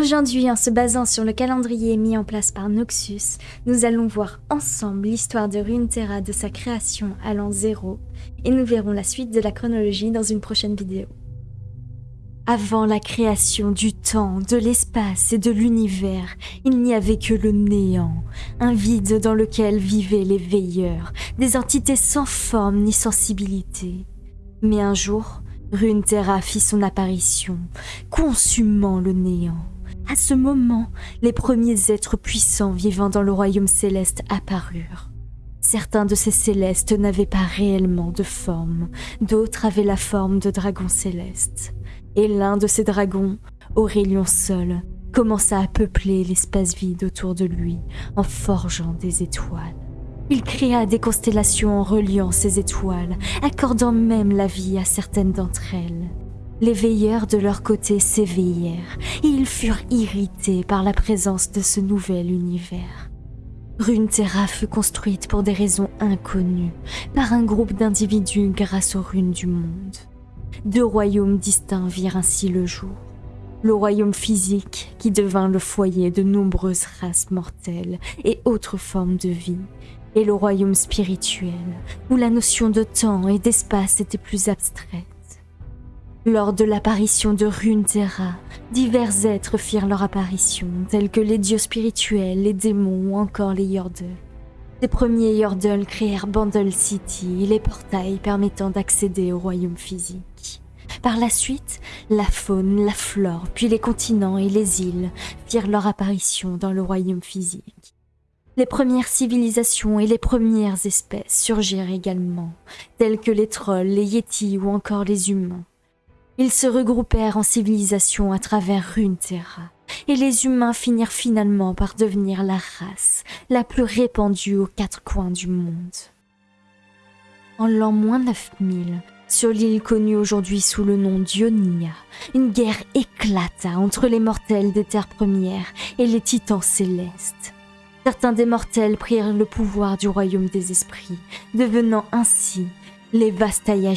Aujourd'hui, en se basant sur le calendrier mis en place par Noxus, nous allons voir ensemble l'histoire de Runeterra de sa création à l'an 0 et nous verrons la suite de la chronologie dans une prochaine vidéo. Avant la création du temps, de l'espace et de l'univers, il n'y avait que le néant, un vide dans lequel vivaient les veilleurs, des entités sans forme ni sensibilité. Mais un jour, Runeterra fit son apparition, consumant le néant. À ce moment, les premiers êtres puissants vivant dans le royaume céleste apparurent. Certains de ces célestes n'avaient pas réellement de forme, d'autres avaient la forme de dragons célestes. Et l'un de ces dragons, Aurélien seul, commença à peupler l'espace vide autour de lui en forgeant des étoiles. Il créa des constellations en reliant ces étoiles, accordant même la vie à certaines d'entre elles. Les veilleurs de leur côté s'éveillèrent et ils furent irrités par la présence de ce nouvel univers. Runeterra fut construite pour des raisons inconnues par un groupe d'individus grâce aux runes du monde. Deux royaumes distincts virent ainsi le jour. Le royaume physique qui devint le foyer de nombreuses races mortelles et autres formes de vie, et le royaume spirituel où la notion de temps et d'espace était plus abstraite. Lors de l'apparition de Runeterra, divers êtres firent leur apparition, tels que les dieux spirituels, les démons ou encore les Yordles. Les premiers Yordles créèrent Bandle City et les portails permettant d'accéder au royaume physique. Par la suite, la faune, la flore, puis les continents et les îles firent leur apparition dans le royaume physique. Les premières civilisations et les premières espèces surgirent également, telles que les trolls, les yétis ou encore les humains. Ils se regroupèrent en civilisation à travers Runeterra, et les humains finirent finalement par devenir la race la plus répandue aux quatre coins du monde. En l'an moins 9000, sur l'île connue aujourd'hui sous le nom d'Ionia, une guerre éclata entre les mortels des terres premières et les titans célestes. Certains des mortels prirent le pouvoir du royaume des esprits, devenant ainsi les Vastaya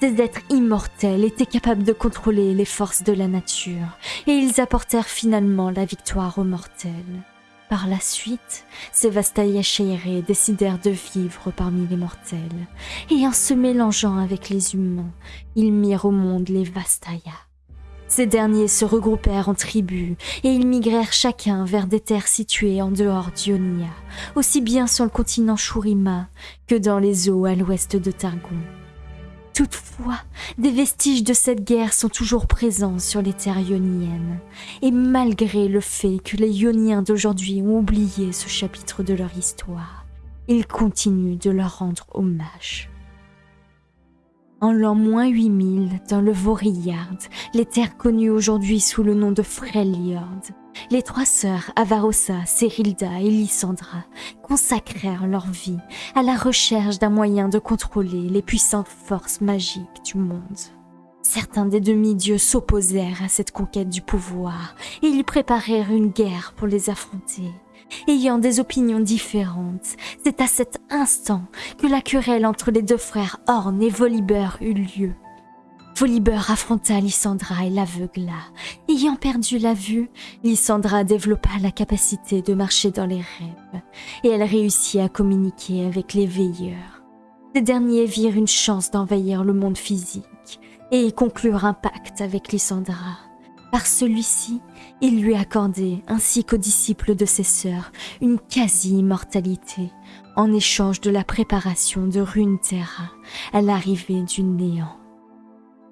ces êtres immortels étaient capables de contrôler les forces de la nature, et ils apportèrent finalement la victoire aux mortels. Par la suite, ces Vastaya Shairé décidèrent de vivre parmi les mortels, et en se mélangeant avec les humains, ils mirent au monde les Vastaya. Ces derniers se regroupèrent en tribus et ils migrèrent chacun vers des terres situées en dehors d'Ionia, aussi bien sur le continent Shurima que dans les eaux à l'ouest de Targon. Toutefois, des vestiges de cette guerre sont toujours présents sur les terres ioniennes, et malgré le fait que les ioniens d'aujourd'hui ont oublié ce chapitre de leur histoire, ils continuent de leur rendre hommage. En l'an moins 8000, dans le Vorillard, les terres connues aujourd'hui sous le nom de Freljord, les trois sœurs Avarosa, Cerilda et Lysandra consacrèrent leur vie à la recherche d'un moyen de contrôler les puissantes forces magiques du monde. Certains des demi-dieux s'opposèrent à cette conquête du pouvoir et ils préparèrent une guerre pour les affronter. Ayant des opinions différentes, c'est à cet instant que la querelle entre les deux frères Horn et Volibear eut lieu. Volibear affronta Lysandra et l'aveugla. Ayant perdu la vue, Lysandra développa la capacité de marcher dans les rêves, et elle réussit à communiquer avec les veilleurs. Ces derniers virent une chance d'envahir le monde physique, et conclurent un pacte avec Lysandra. Par celui-ci, il lui accordait, ainsi qu'aux disciples de ses sœurs, une quasi-immortalité, en échange de la préparation de Runeterra à l'arrivée du néant.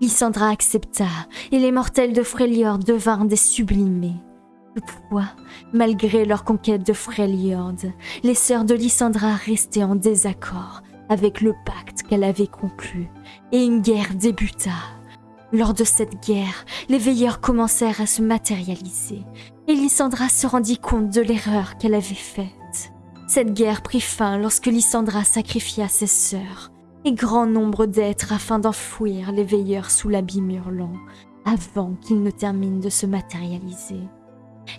Lysandra accepta, et les mortels de Freljord devinrent des sublimés. Toutefois, malgré leur conquête de Freljord, les sœurs de Lysandra restaient en désaccord avec le pacte qu'elle avait conclu, et une guerre débuta. Lors de cette guerre, les veilleurs commencèrent à se matérialiser, et Lysandra se rendit compte de l'erreur qu'elle avait faite. Cette guerre prit fin lorsque Lysandra sacrifia ses sœurs, grand nombre d'êtres afin d'enfouir les veilleurs sous l'abîme hurlant, avant qu'ils ne terminent de se matérialiser.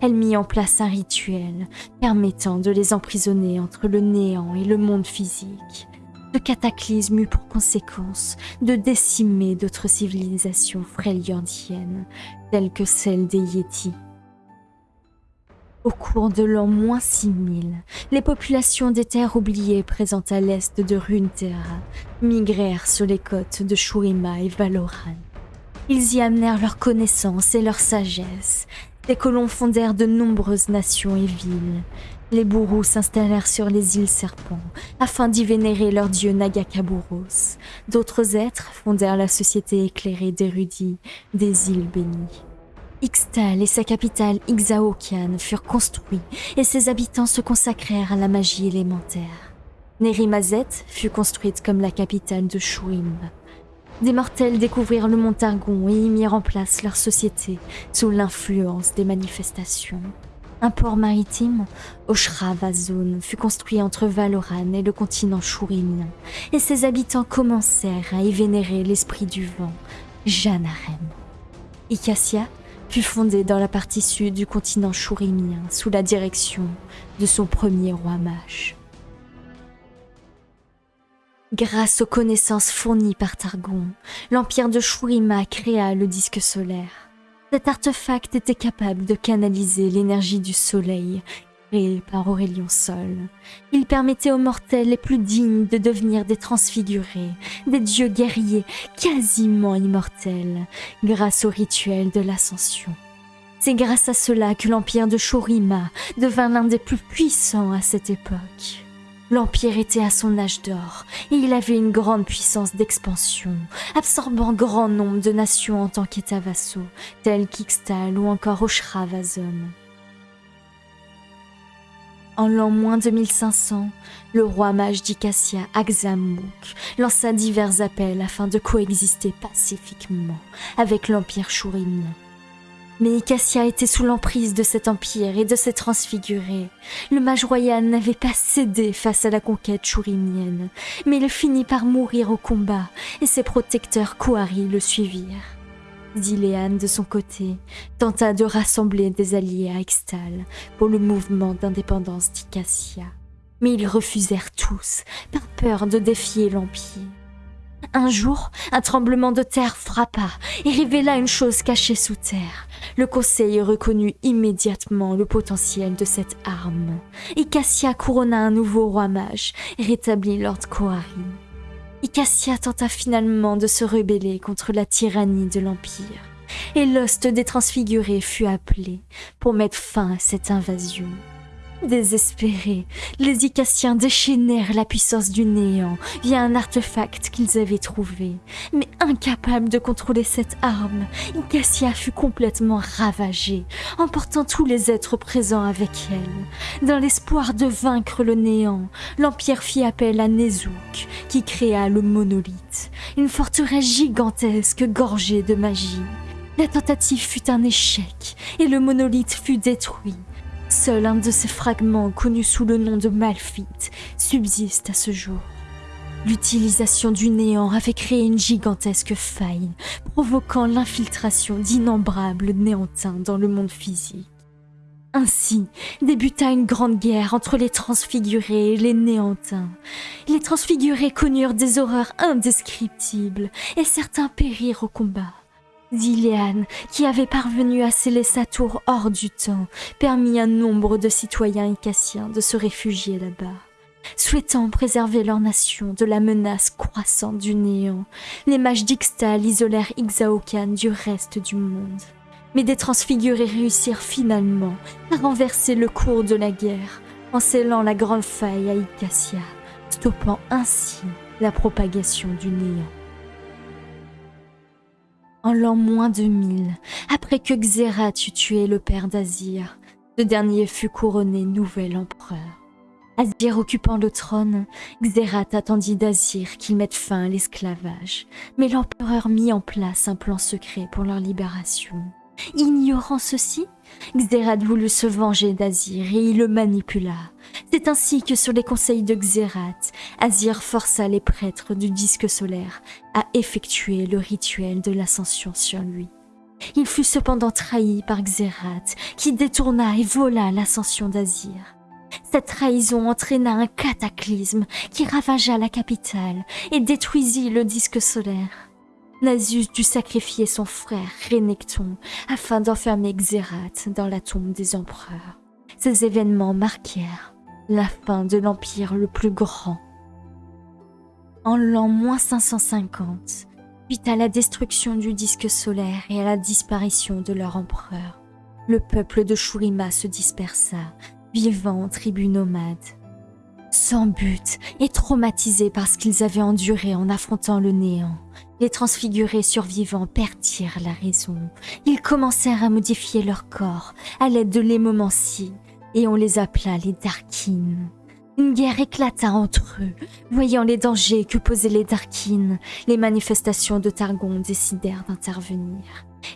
Elle mit en place un rituel permettant de les emprisonner entre le néant et le monde physique. Ce cataclysme eut pour conséquence de décimer d'autres civilisations fréliandiennes, telles que celle des Yétis. Au cours de l'an moins 6000, les populations des terres oubliées présentes à l'est de Runeterra migrèrent sur les côtes de Shurima et Valoran. Ils y amenèrent leur connaissance et leur sagesse. Les colons fondèrent de nombreuses nations et villes. Les bourrous s'installèrent sur les îles Serpents afin d'y vénérer leur dieu Nagakaburos. D'autres êtres fondèrent la société éclairée d'érudits des îles bénies. Ixtal et sa capitale Ixaokian furent construits et ses habitants se consacrèrent à la magie élémentaire. Nerimazet fut construite comme la capitale de Shurim. Des mortels découvrirent le Montargon et y mirent en place leur société sous l'influence des manifestations. Un port maritime, Oshravazon, fut construit entre Valoran et le continent Shurimien, et ses habitants commencèrent à y vénérer l'esprit du vent, Janarem. Icassia fut fondée dans la partie sud du continent Shurimien sous la direction de son premier roi mage. Grâce aux connaissances fournies par Targon, l'empire de Shurima créa le disque solaire. Cet artefact était capable de canaliser l'énergie du soleil par Aurélien Sol. Il permettait aux mortels les plus dignes de devenir des transfigurés, des dieux guerriers quasiment immortels, grâce au rituel de l'ascension. C'est grâce à cela que l'empire de Shorima devint l'un des plus puissants à cette époque. L'Empire était à son âge d'or et il avait une grande puissance d'expansion, absorbant grand nombre de nations en tant qu'États vassaux, tels qu'Ixtal ou encore Oshravazon. En l'an moins 2500, le roi mage d'Ikassia, Axamouk, lança divers appels afin de coexister pacifiquement avec l'Empire Shurimien. Mais Icassia était sous l'emprise de cet empire et de ses transfigurés. Le mage royal n'avait pas cédé face à la conquête chourimienne, mais il finit par mourir au combat et ses protecteurs Kouari le suivirent. Zilean, de son côté, tenta de rassembler des alliés à Extal pour le mouvement d'indépendance d'Icassia. Mais ils refusèrent tous, par peur de défier l'Empire. Un jour, un tremblement de terre frappa et révéla une chose cachée sous terre. Le conseil reconnut immédiatement le potentiel de cette arme. Icassia couronna un nouveau roi mage et rétablit Lord Kohari. Icassia tenta finalement de se rebeller contre la tyrannie de l'Empire. Et l'ost des transfigurés fut appelé pour mettre fin à cette invasion. Désespérés, les Icassiens déchaînèrent la puissance du néant via un artefact qu'ils avaient trouvé. Mais incapable de contrôler cette arme, Icassia fut complètement ravagée, emportant tous les êtres présents avec elle. Dans l'espoir de vaincre le néant, l'Empire fit appel à Nezouk, qui créa le monolithe, une forteresse gigantesque gorgée de magie. La tentative fut un échec et le monolithe fut détruit. Seul un de ces fragments, connu sous le nom de Malphite, subsiste à ce jour. L'utilisation du néant avait créé une gigantesque faille, provoquant l'infiltration d'innombrables néantins dans le monde physique. Ainsi débuta une grande guerre entre les transfigurés et les néantins. Les transfigurés connurent des horreurs indescriptibles et certains périrent au combat. Zilean, qui avait parvenu à sceller sa tour hors du temps, permit à nombre de citoyens icassiens de se réfugier là-bas. Souhaitant préserver leur nation de la menace croissante du néant, les mages d'Ixtal isolèrent Ixaokan du reste du monde. Mais des transfigurés réussirent finalement à renverser le cours de la guerre en scellant la grande faille à Icassia, stoppant ainsi la propagation du néant. En l'an moins de mille, après que Xerath eut tué le père d'Azir, ce dernier fut couronné nouvel empereur. Azir occupant le trône, Xerath attendit d'Azir qu'il mette fin à l'esclavage, mais l'empereur mit en place un plan secret pour leur libération. Ignorant ceci, Xerath voulut se venger d'Azir et il le manipula. C'est ainsi que sur les conseils de Xerath, Azir força les prêtres du disque solaire à effectuer le rituel de l'ascension sur lui. Il fut cependant trahi par Xerath, qui détourna et vola l'ascension d'Azir. Cette trahison entraîna un cataclysme qui ravagea la capitale et détruisit le disque solaire. Nasus dut sacrifier son frère Renekton afin d'enfermer Xerath dans la tombe des empereurs. Ces événements marquèrent la fin de l'empire le plus grand. En l'an 550, suite à la destruction du disque solaire et à la disparition de leur empereur, le peuple de Shurima se dispersa, vivant en tribus nomades. Sans but et traumatisés par ce qu'ils avaient enduré en affrontant le néant, les transfigurés survivants perdirent la raison. Ils commencèrent à modifier leur corps à l'aide de l'émomancie et on les appela les Darkines. Une guerre éclata entre eux. Voyant les dangers que posaient les Darkines, les manifestations de Targon décidèrent d'intervenir.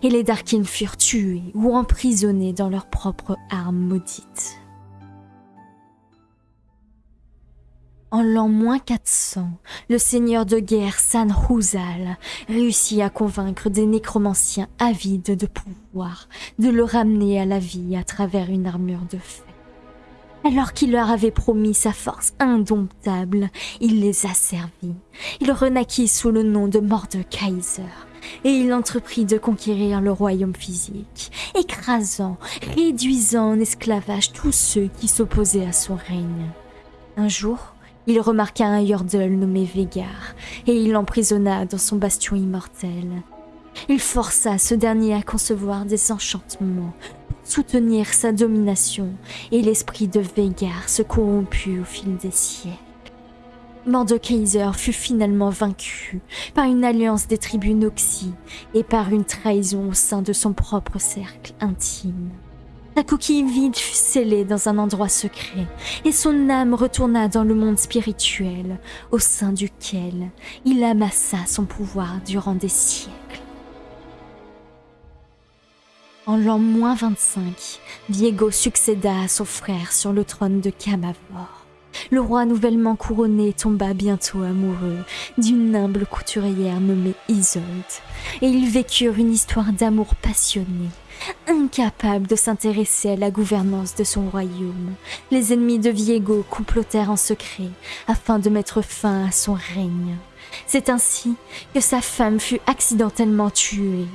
Et les Darkines furent tués ou emprisonnés dans leurs propres armes maudites. En l'an moins 400, le seigneur de guerre San Huzal réussit à convaincre des nécromanciens avides de pouvoir de le ramener à la vie à travers une armure de fer. Alors qu'il leur avait promis sa force indomptable, il les a servis. Il renaquit sous le nom de Mordekaiser et il entreprit de conquérir le royaume physique, écrasant, réduisant en esclavage tous ceux qui s'opposaient à son règne. Un jour, il remarqua un Yordle nommé Végar et il l'emprisonna dans son bastion immortel. Il força ce dernier à concevoir des enchantements soutenir sa domination et l'esprit de Végar se corromput au fil des siècles. Mordekaiser fut finalement vaincu par une alliance des tribus Noxy et par une trahison au sein de son propre cercle intime. La coquille vide fut scellée dans un endroit secret et son âme retourna dans le monde spirituel au sein duquel il amassa son pouvoir durant des siècles. En l'an moins 25, Diego succéda à son frère sur le trône de Camavor. Le roi nouvellement couronné tomba bientôt amoureux d'une humble couturière nommée Isolde, et ils vécurent une histoire d'amour passionné. Incapables de s'intéresser à la gouvernance de son royaume, les ennemis de Viego complotèrent en secret afin de mettre fin à son règne. C'est ainsi que sa femme fut accidentellement tuée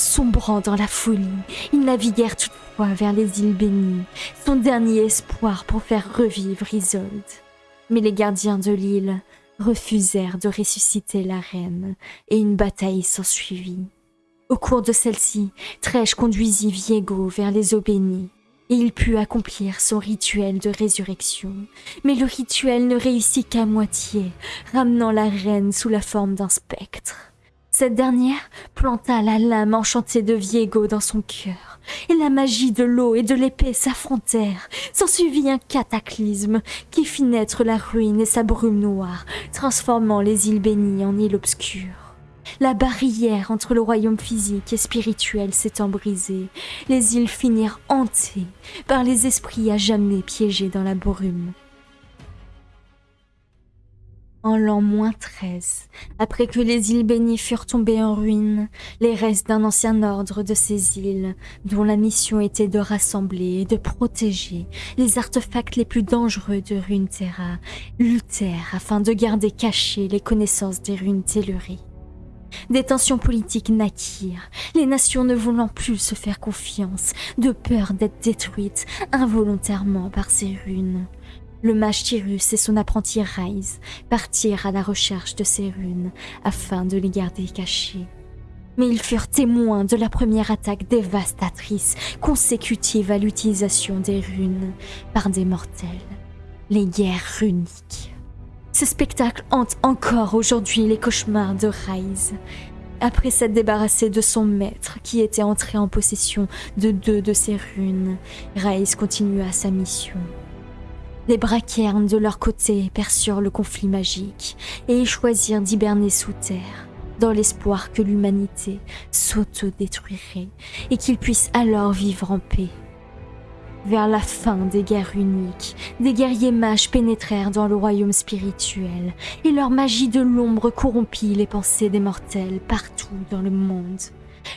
Sombrant dans la folie, ils naviguèrent toutefois vers les îles bénies, son dernier espoir pour faire revivre Isolde. Mais les gardiens de l'île refusèrent de ressusciter la reine, et une bataille s'ensuivit. Au cours de celle-ci, Trèche conduisit Viego vers les eaux bénies, et il put accomplir son rituel de résurrection. Mais le rituel ne réussit qu'à moitié, ramenant la reine sous la forme d'un spectre. Cette dernière planta la lame enchantée de Viego dans son cœur, et la magie de l'eau et de l'épée s'affrontèrent. S'ensuivit un cataclysme qui fit naître la ruine et sa brume noire, transformant les îles bénies en îles obscures. La barrière entre le royaume physique et spirituel s'étant brisée, les îles finirent hantées par les esprits à jamais piégés dans la brume. En l'an moins 13, après que les îles bénies furent tombées en ruine, les restes d'un ancien ordre de ces îles, dont la mission était de rassembler et de protéger les artefacts les plus dangereux de Runeterra, luttèrent afin de garder cachées les connaissances des runes Telluries. Des tensions politiques naquirent, les nations ne voulant plus se faire confiance, de peur d'être détruites involontairement par ces runes. Le mage Tyrus et son apprenti Rise partirent à la recherche de ces runes afin de les garder cachées. Mais ils furent témoins de la première attaque dévastatrice consécutive à l'utilisation des runes par des mortels, les guerres runiques. Ce spectacle hante encore aujourd'hui les cauchemars de Rise. Après s'être débarrassé de son maître qui était entré en possession de deux de ces runes, Rise continua sa mission. Les braquernes de leur côté perçurent le conflit magique et choisirent d'hiberner sous terre, dans l'espoir que l'humanité s'auto-détruirait et qu'ils puissent alors vivre en paix. Vers la fin des guerres uniques, des guerriers mages pénétrèrent dans le royaume spirituel et leur magie de l'ombre corrompit les pensées des mortels partout dans le monde.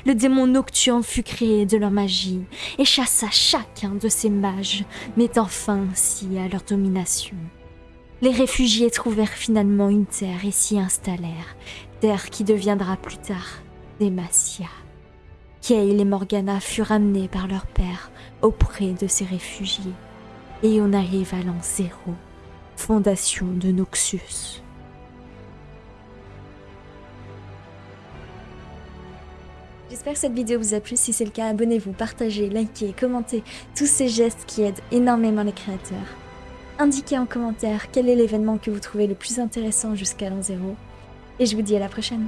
Le démon nocturne fut créé de leur magie et chassa chacun de ces mages, mettant fin ainsi à leur domination. Les réfugiés trouvèrent finalement une terre et s'y installèrent, terre qui deviendra plus tard Demacia. Kale et Morgana furent amenés par leur père auprès de ces réfugiés, et on arrive à l'an zéro, fondation de Noxus. J'espère que cette vidéo vous a plu. Si c'est le cas, abonnez-vous, partagez, likez, commentez. Tous ces gestes qui aident énormément les créateurs. Indiquez en commentaire quel est l'événement que vous trouvez le plus intéressant jusqu'à l'an zéro. Et je vous dis à la prochaine.